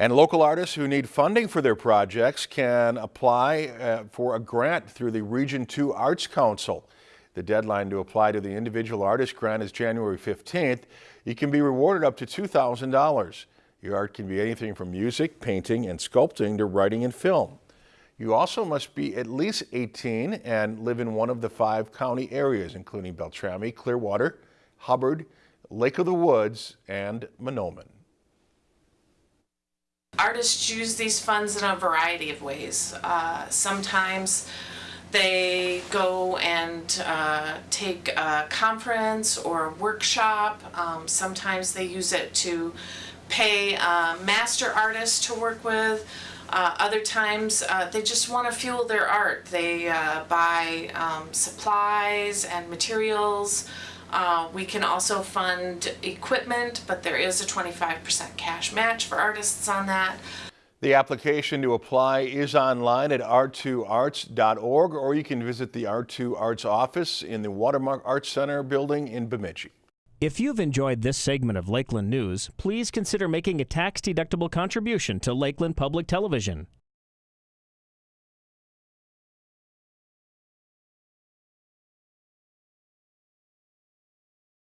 And local artists who need funding for their projects can apply uh, for a grant through the Region 2 Arts Council. The deadline to apply to the individual artist grant is January 15th. You can be rewarded up to $2,000. Your art can be anything from music, painting, and sculpting to writing and film. You also must be at least 18 and live in one of the five county areas, including Beltrami, Clearwater, Hubbard, Lake of the Woods, and Mahnomen. Artists use these funds in a variety of ways. Uh, sometimes they go and uh, take a conference or a workshop. Um, sometimes they use it to pay master artist to work with. Uh, other times uh, they just want to fuel their art. They uh, buy um, supplies and materials. Uh, we can also fund equipment, but there is a 25% cash match for artists on that. The application to apply is online at r2arts.org or you can visit the R2 Arts office in the Watermark Arts Center building in Bemidji. If you've enjoyed this segment of Lakeland News, please consider making a tax-deductible contribution to Lakeland Public Television.